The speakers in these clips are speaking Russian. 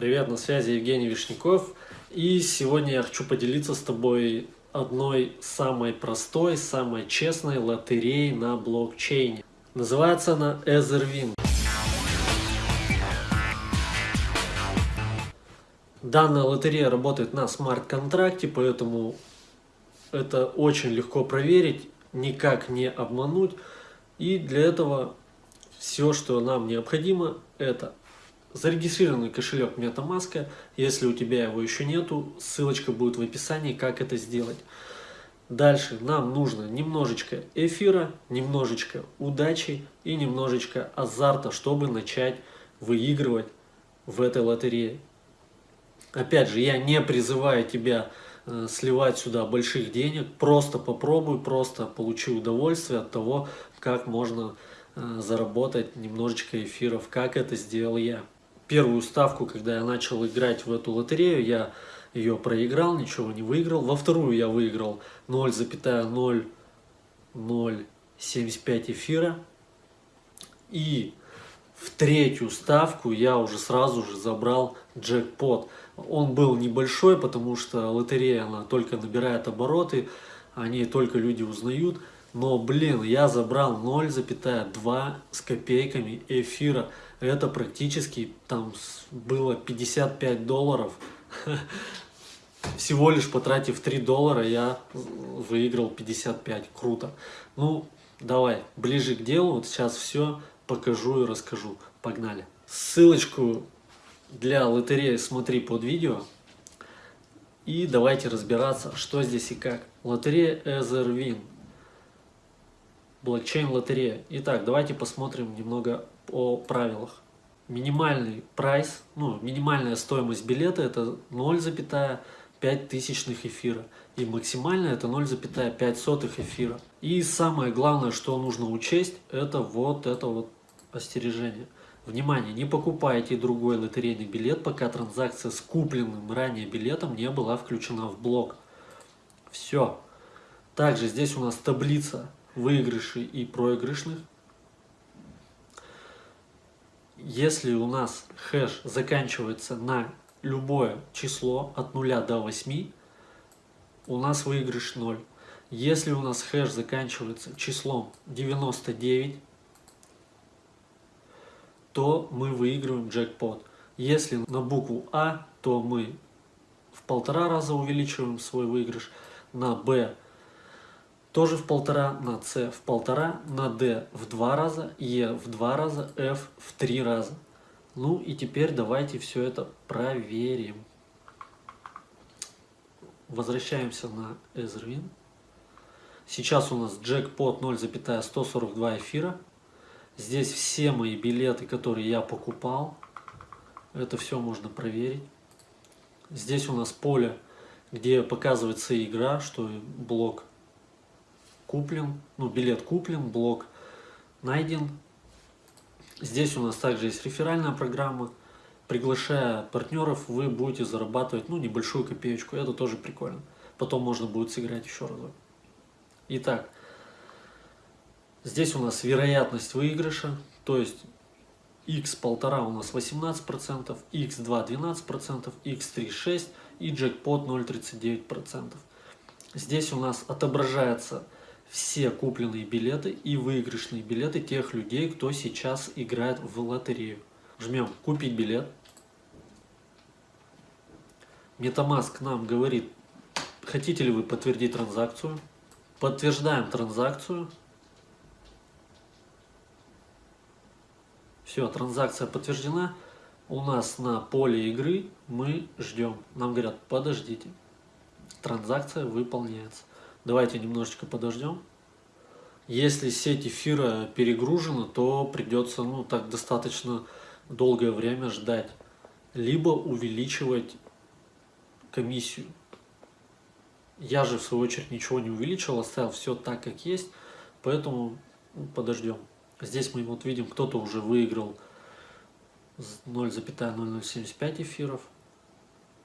Привет, на связи Евгений Вишняков. И сегодня я хочу поделиться с тобой одной самой простой, самой честной лотереей на блокчейне. Называется она Etherwin. Данная лотерея работает на смарт-контракте, поэтому это очень легко проверить, никак не обмануть. И для этого все, что нам необходимо, это зарегистрированный кошелек MetaMask. Если у тебя его еще нету, ссылочка будет в описании, как это сделать. Дальше нам нужно немножечко эфира, немножечко удачи и немножечко азарта, чтобы начать выигрывать в этой лотерее. Опять же, я не призываю тебя э, сливать сюда больших денег, просто попробуй, просто получи удовольствие от того, как можно э, заработать немножечко эфиров, как это сделал я первую ставку, когда я начал играть в эту лотерею, я ее проиграл, ничего не выиграл. Во вторую я выиграл 0,0075 эфира. И в третью ставку я уже сразу же забрал джекпот. Он был небольшой, потому что лотерея она только набирает обороты, они только люди узнают. Но, блин, я забрал 0,2 с копейками эфира. Это практически там было 55 долларов. Всего лишь потратив 3 доллара, я выиграл 55. Круто. Ну, давай, ближе к делу. Вот сейчас все покажу и расскажу. Погнали. Ссылочку для лотереи смотри под видео. И давайте разбираться, что здесь и как. Лотерея Etherwin блокчейн-лотерея. Итак, давайте посмотрим немного о правилах. Минимальный прайс, ну, минимальная стоимость билета это 0,5 тысячных эфира. И максимальная это 0,5 эфира. И самое главное, что нужно учесть, это вот это вот остережение. Внимание, не покупайте другой лотерейный билет, пока транзакция с купленным ранее билетом не была включена в блок. Все. Также здесь у нас таблица выигрышей и проигрышных. Если у нас хэш заканчивается на любое число от 0 до 8, у нас выигрыш 0. Если у нас хэш заканчивается числом 99, то мы выигрываем джекпот. Если на букву А, то мы в полтора раза увеличиваем свой выигрыш, на Б тоже в полтора, на С в полтора, на D в два раза, Е в два раза, F в три раза. Ну и теперь давайте все это проверим. Возвращаемся на Ezerwin. Сейчас у нас джекпот 0,142 эфира. Здесь все мои билеты, которые я покупал. Это все можно проверить. Здесь у нас поле, где показывается игра, что блок куплен, ну билет куплен, блок найден. Здесь у нас также есть реферальная программа. Приглашая партнеров, вы будете зарабатывать ну, небольшую копеечку. Это тоже прикольно. Потом можно будет сыграть еще разок. Итак, здесь у нас вероятность выигрыша. То есть x1,5 у нас 18%, x2 12%, x3 6% и джекпот 0,39%. Здесь у нас отображается все купленные билеты и выигрышные билеты тех людей, кто сейчас играет в лотерею. Жмем «Купить билет». Metamask нам говорит, хотите ли вы подтвердить транзакцию. Подтверждаем транзакцию. Все, транзакция подтверждена. У нас на поле игры мы ждем. Нам говорят, подождите. Транзакция выполняется. Давайте немножечко подождем. Если сеть эфира перегружена, то придется ну, так достаточно долгое время ждать. Либо увеличивать комиссию. Я же в свою очередь ничего не увеличил, оставил все так, как есть. Поэтому ну, подождем. Здесь мы вот видим, кто-то уже выиграл 0,0075 эфиров.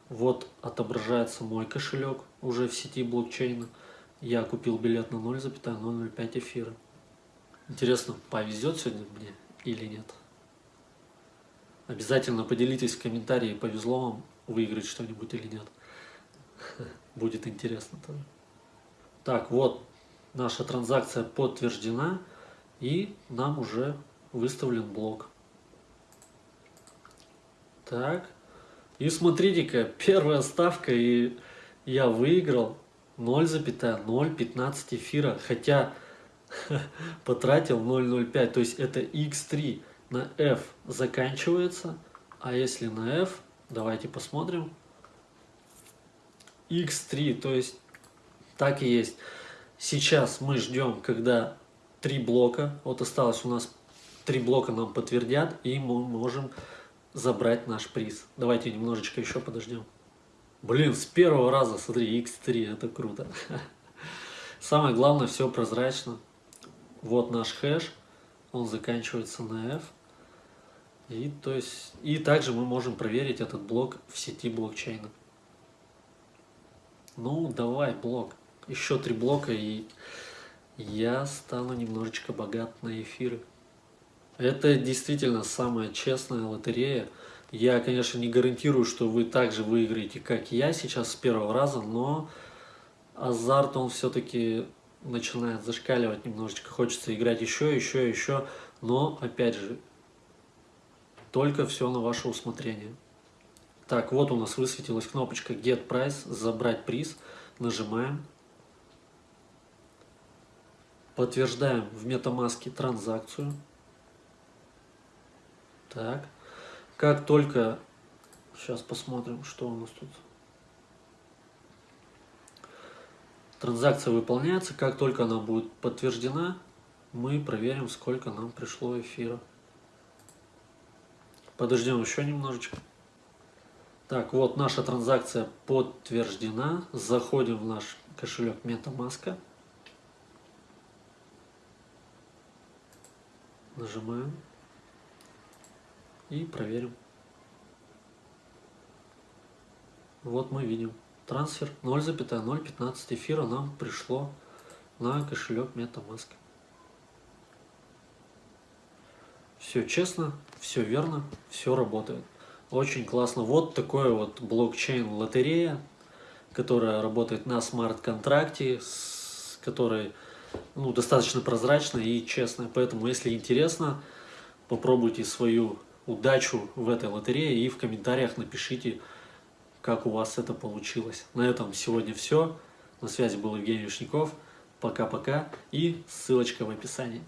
Вот отображается мой кошелек уже в сети блокчейна. Я купил билет на 0,005 эфира. Интересно, повезет сегодня мне или нет? Обязательно поделитесь в комментарии, повезло вам выиграть что-нибудь или нет. Будет интересно тоже. Так, вот наша транзакция подтверждена и нам уже выставлен блок. Так, и смотрите-ка, первая ставка и я выиграл 0,015 эфира, хотя потратил 0,05, то есть это x3 на f заканчивается, а если на f, давайте посмотрим, x3, то есть так и есть. Сейчас мы ждем, когда три блока, вот осталось у нас три блока нам подтвердят, и мы можем забрать наш приз. Давайте немножечко еще подождем. Блин, с первого раза, смотри, x3, это круто. Самое главное, все прозрачно. Вот наш хэш, он заканчивается на f. И, то есть, и также мы можем проверить этот блок в сети блокчейна. Ну, давай, блок. Еще три блока, и я стану немножечко богат на эфиры. Это действительно самая честная лотерея. Я, конечно, не гарантирую, что вы также выиграете, как я сейчас с первого раза, но азарт, он все-таки начинает зашкаливать немножечко. Хочется играть еще, еще, еще. Но, опять же, только все на ваше усмотрение. Так, вот у нас высветилась кнопочка Get Price, забрать приз. Нажимаем. Подтверждаем в MetaMask транзакцию. Так. Как только... Сейчас посмотрим, что у нас тут. Транзакция выполняется. Как только она будет подтверждена, мы проверим, сколько нам пришло эфира. Подождем еще немножечко. Так, вот наша транзакция подтверждена. Заходим в наш кошелек MetaMask. Нажимаем и проверим. Вот мы видим. Трансфер 0,015 эфира нам пришло на кошелек MetaMask. Все честно, все верно, все работает. Очень классно. Вот такой вот блокчейн-лотерея, которая работает на смарт-контракте, с которой ну, достаточно прозрачная и честная. Поэтому, если интересно, попробуйте свою удачу в этой лотерее и в комментариях напишите, как у вас это получилось. На этом сегодня все. На связи был Евгений Вишняков. Пока-пока и ссылочка в описании.